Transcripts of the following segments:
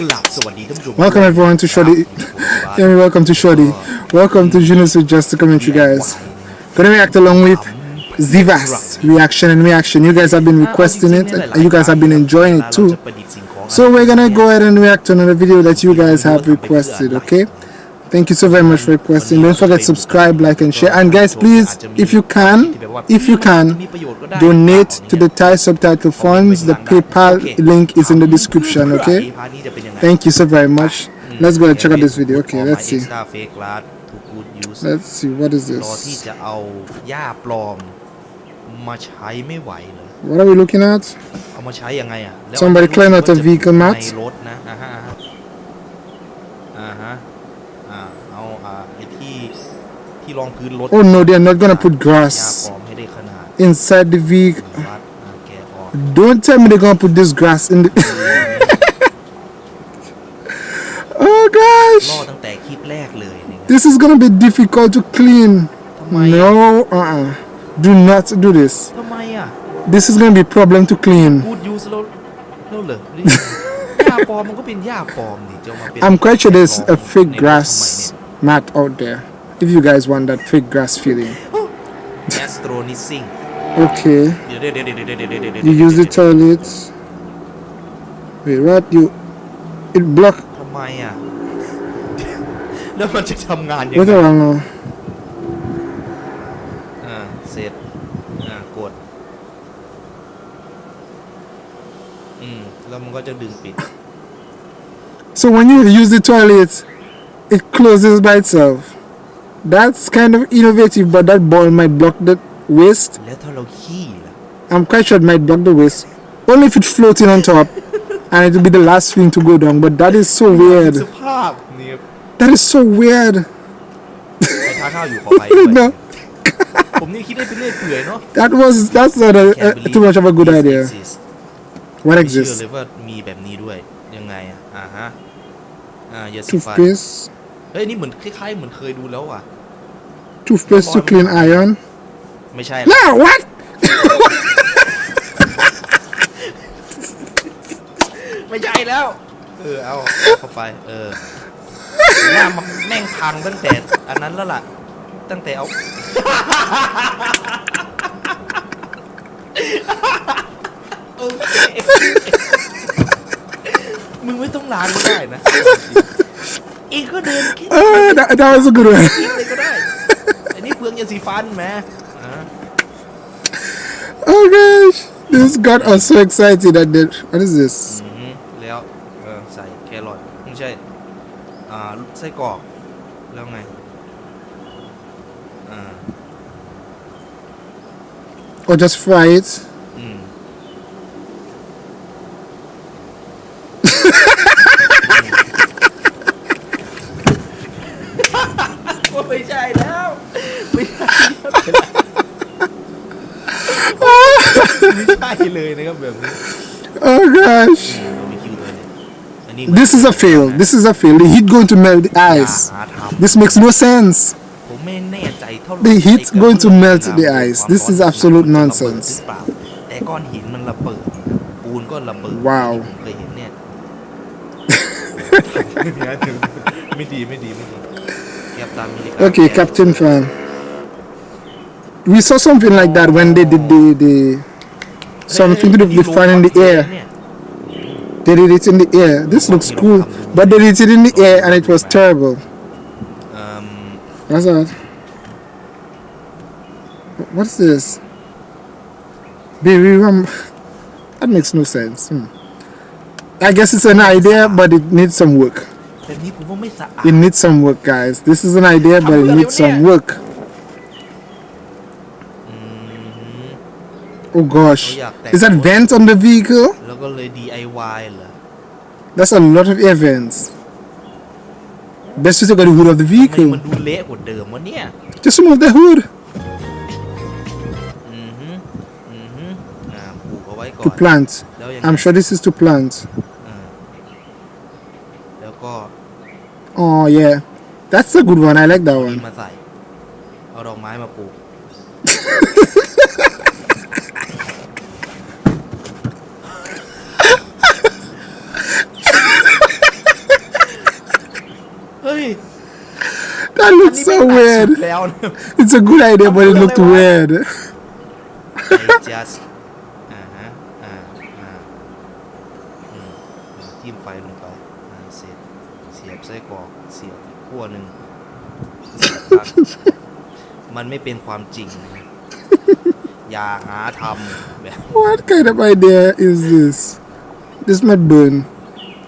Welcome everyone to Shoddy. yeah, welcome to Shoddy. Welcome to Genius with Just Commentary, guys. Gonna react along with Zivas reaction and reaction. You guys have been requesting it, and you guys have been enjoying it too. So we're gonna go ahead and react to another video that you guys have requested. Okay. Thank you so very much for requesting. Don't forget to subscribe, like, and share. And guys, please, if you can, if you can, donate to the Thai subtitle funds. The PayPal link is in the description. Okay. Thank you so very much. Let's go and check out this video. Okay, let's see. Let's see. What is this? What are we looking at? Somebody climb out a vehicle mat. ที่รองพื้นรถ Oh no, they're not gonna put ยา grass ปลอมให้ได้ขนาด inside the vehicle. วัดอ่าแกะออก Don't tell me they're gonna put this grass in the. oh ล่อ gosh, ตั้งแต่คลิปแรกเลยนี่ครับ this is gonna be difficult to clean. ทำไมอ่ะ No, uh-uh. Do not do this. ทำไมอ่ะ This is gonna be a problem to clean. พูดยูสแล้วแล้วเหรอนี่หญ้าปลอมมันก็เป็นหญ้าปลอมนี่จะเอามาเป็น I'm quite sure there's a fake ในโลกสมัย grass mat out there. If you guys want that fake grass feeling. เนี่ย Astro Nissing Okay. เดี๋ยวเดี๋ยวเดี๋ยวเดี๋ยวเดี๋ยวเดี๋ยวเดี๋ยว You use the toilets. Wait, what? You. It block. ทำไมอ่ะ แล้วมันจะทำงานยัง What ไง wrong now? อ่าเสร็จอ่ากด อืม แล้วมันก็จะดึงปิด So when you use the toilet, it closes by itself. That's kind of innovative, but that ball might block the waste. Let. I'm quite sure it might block the waste. Only if it's floating on top. and it'll be the last thing to go down. But that is so weird. That is so weird. That was that's not a, a, too much of a good idea What exists Toothpaste เฮ้ยนี่เหมือนคล้ายๆเหมือนเคยดูแล้วอะ toothpaste to clean iron. ไม่ใช่ No, what? ไม่ใช่แล้ว เออเอาเข้าไป เออหน้ามันแม่งพังตั้งแต่ อันนั้นแล้วล่ะ ตั้งแต่เอาโอเคมึงไม่ต้องล้างก็ได้นะเองก็เดินคิด Uh, that, that was a good one. คิดเลยก็ได้ อันนี้เปลืองยาสีฟันแหมอ่า Oh gosh, this got us so excited that the, what is this? อือฮึแล้วเออใส่แครอทไม่ใช่ อ่าไส้กรอก แล้วไง อ่า Or just fry it? ไม่ใช่แล้ว ไม่ใช่ไม่ใช่เลยนะครับแบบนี้ Oh gosh, เราไปคิวตัวเลยอันนี้ this is a fail. This is a fail. The heat going to melt the อย่า ice. หาทำ This makes no sense. ผมไม่แน่ใจเท่าไหร่ The heat ไอ้กระ going to เบื้อง melt น้ำ the ความ ice. ร้อน This is ของ absolute มันจะระเบิด nonsense. หรือเปล่าแต่ก้อนหินมันระเบิด ปูนก็ระเบิด ว้าว ที่ผมเคยเห็นเนี่ย ไม่ดีไม่ดีไม่ดี Okay, Captain Fan. We saw something like that when they did the, the something to with the fan in the air. They did it in the air. This looks cool, but they did it in the air and it was terrible. That's that? What's this? Baby rum. That makes no sense. Hmm. I guess it's an idea, but it needs some work. แบบนี้ผมว่าไม่สะอาด It needs some work, guys. This is an idea, but it needs some work. อืม Oh gosh. Oh, yeah, Is that thank vent on the vehicle? แล้วก็เลย DIY เหรอ That's a lot of air vents. Best to take out the hood of the ทำไม vehicle. มันดูเละกว่าเดิมวะเนี่ย Just remove the hood อือฮึอือฮึอ่าปลูกเอาไว้ก่อ to น plant. แล้วยังไง I'm sure this is to plant. Oh yeah, that's a good one. I like that เอาอัน one. นี้มาใส่ เอาดอกไม้มาปลูก That looks so weird. It's a good idea, but it looked weird. I just เสียบไส้กรอกเสียบอีกขั้วหนึ่งเสียบปลั๊กมันไม่เป็นความจริงนะอย่าหาทำแบบ What kind of idea is this? This might burn.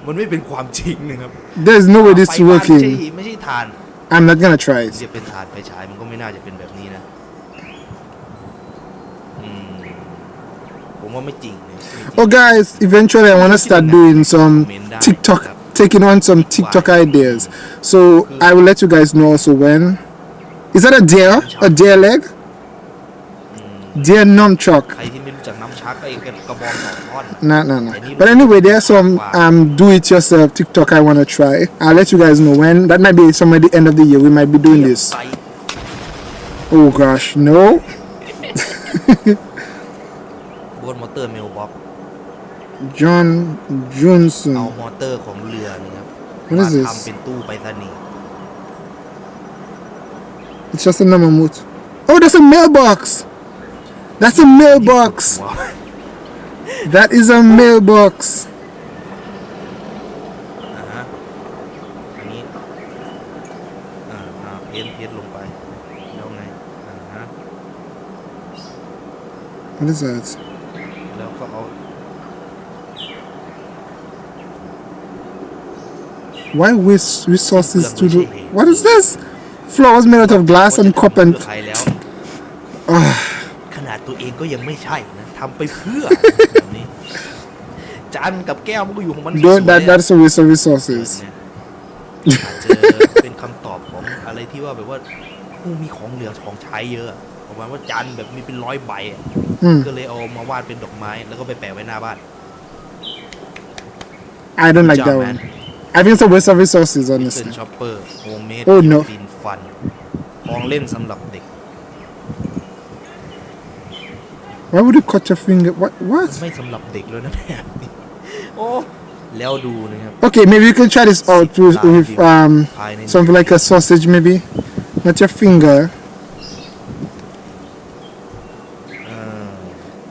มันไม่เป็นความจริงนะครับ There's no way this ไฟ is บ้านไม่ใช่ working. ไม่ใช่ฐาน I'm not gonna try it. จะเป็นฐานไฟฉายมันก็ไม่น่าจะเป็นแบบนี้นะอืมผมว่าไม่จริงนะไม่จริง Oh, guys, eventually I want to start doing some TikTok, taking on some TikTok ideas. So I will let you guys know also when. Is that a deer? A deer leg? Deer nunchuck. No, no, no. But anyway, there's some um, do-it-yourself TikTok I want to try. I'll let you guys know when. That might be somewhere the end of the year. We might be doing this. Oh gosh, no. บนมอเตอร์เมลบ็อก John เอา Johnson. มอเตอร์ของเรือนี่ครับ What มา is this? ทำเป็นตู้ไปรษณีย์ It's just a Namamoot. Oh, that's a mailbox. That's a mailbox. ว้าว That is a mailbox. อ่าฮะอันนี้อ่าอ่าเพ้นเพ้นลงไปแล้วไงอ่าฮะ What is that? แล้วก็เอา Why waste resources to do? What is this? Flowers made out of glass and cup เพื่ and อใครแล้ว Ah, ขนาดตัวเองก็ยังไม่ใช่นะทำไปเพื่อแบบนี้จานกับแก้วมันก็อยู่ของมันสวย don't, ๆ that อะ that's a waste of เออ resources. เนี่ยอาจจะเป็นคำตอบของอะไรที่ว่าแบบว่าผู้มีของเหลือของใช้เยอะประมาณว่าจานแบบมีเป็นร้อยใบอะ Hmm. ก็เลยเอามาวาดเป็นดอกไม้ แล้วก็ไปแปะไว้หน้าบ้าน I don't like job, that man. one. I think it's a waste of resources, เป็น honestly. ช็อปเปอร์โฮมเมด Oh, no. ดินฟัน ของเล่นสำหรับเด็ก Why would you cut your finger? What? What? ไม่สำหรับเด็กเลยนะ แบบนี้โอ้แล้วดูนะครับ Okay, maybe you can try this out with, with um something like a sausage, maybe. Not your finger. เออ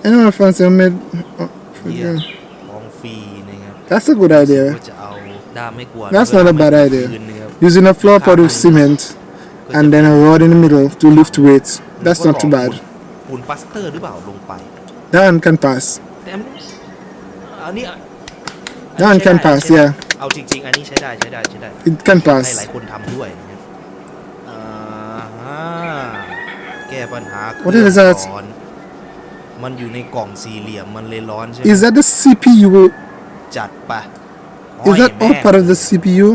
Anyone fancy homemade? Oh, เยี่ย forget. ของฟรีนะครับ That's a good idea. ก็จะ เอาด้ามไม่กวาด That's แล้ว not ก็ a bad ด้าม idea. คืนนะครับ Using a floor pot with cement and then a rod in the middle to lift weights. That's not too bad. ปูนปลาสเตอร์หรือเปล่าลงไป That one can pass. แต่อันนี้อัน That one ใช้ can ได้ pass, ใช้ได้ yeah. เอาจริง ๆ อันนี้ใช้ได้ใช้ได้ใช้ได้ It can ให้หลาย pass. คนทำด้วยนะครับอ่าฮะแก้ปัญหา What is that? ร้อนมันอยู่ในกล่องสี่เหลี่ยมมันเลยร้อนใช่ไหม Is that the CPU? จัดไป Is that ห้ all อยแม่ง part of the CPU?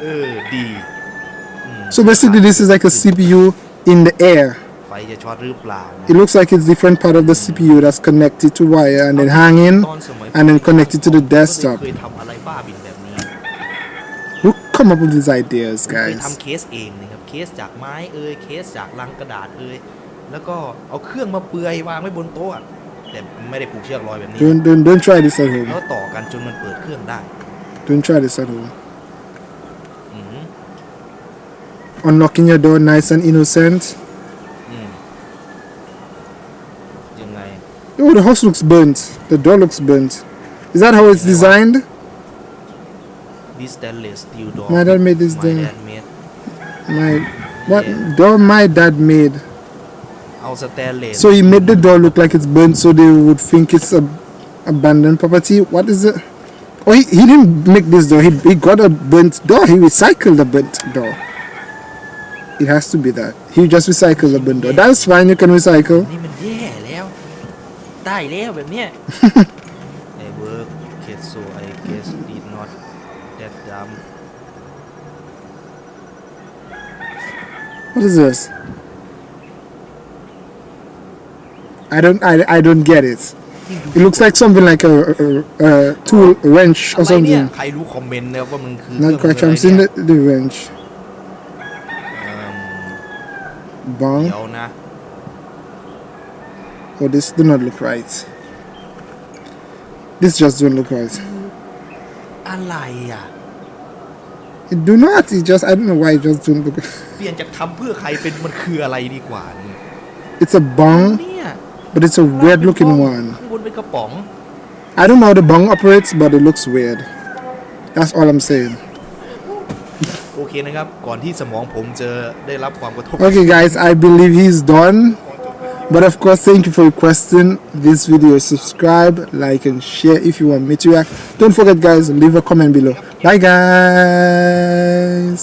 เออดีอืม So basically, this is like a CPU in the air. ไฟจะช็อตหรือเปล่านะ It looks like it's different part of the CPU that's connected to wire and then hanging ตอนสมัย and then connected to the ผมก็ desktop. เคยทำอะไรบ้าบินแบบนี้ Who come up with these ideas, เคย guys? ทำเคสเองนะครับเคสจากไม้เอ่ยเคสจากลังกระดาษเอ่ยแล้วก็เอาเครื่องมาเปลือยวางไว้บนโต๊ะอะ แต่ไม่ได้ผูกเชือกร้อยแบบนี้ Don't don't don't try this at แล้ว home. ต่อกันจนมันเปิดเครื่องได้ Don't try this at home. อืม Unlocking your door, nice and innocent. อืมยังไง Oh, the house looks burnt. The door looks burnt. Is that how it's designed? this stainless steel door My dad made this my door. dad made My what Yeah. door my dad made. เอาสแตนเลส So he made the door look like it's burnt, so they would think it's a abandoned property. What is it? Oh, he, he didn't make this door. He, he got a burnt door. He recycled the burnt door. It has to be that. He just recycled the burnt door. That's fine. You can recycle. นี่มันแย่แล้วได้แล้วแบบเนี้ย ไอ้เวิร์กเคสโซไอเกสดีนอตแดดดัม What is this? I don't. I, I don't get it. It looks like something like a, a, a tool a wrench อะ or ไรเนี่ย something. ใครรู้คอมเมนต์นะครับว่ามันคือ Not เครื่อง quite มือ sure. อะ I'm ไร seeing เนี่ย the, the wrench. เอิ่ม Bong. เดี๋ยวนะ Oh, this do not look right. This just don't look right. อะไรอ่ะ It do not. It just I don't know why it just don't look. เปลี่ยนจากทำเพื่อใครเป็นมันคืออะไรดีกว่าเนี่ย It's a bong, เนี่ย but it's a weird looking one. ข้างบนเป็นกระป๋อง I don't know how the bong operates, but it looks weird. That's all I'm saying. โอเคนะครับ ก่อนที่สมองผมจะได้รับความกระทบ Okay, guys, I believe he's done. But of course, thank you for requesting this video. Subscribe, like, and share if you want me to react. Don't forget, guys, leave a comment below. Bye, guys.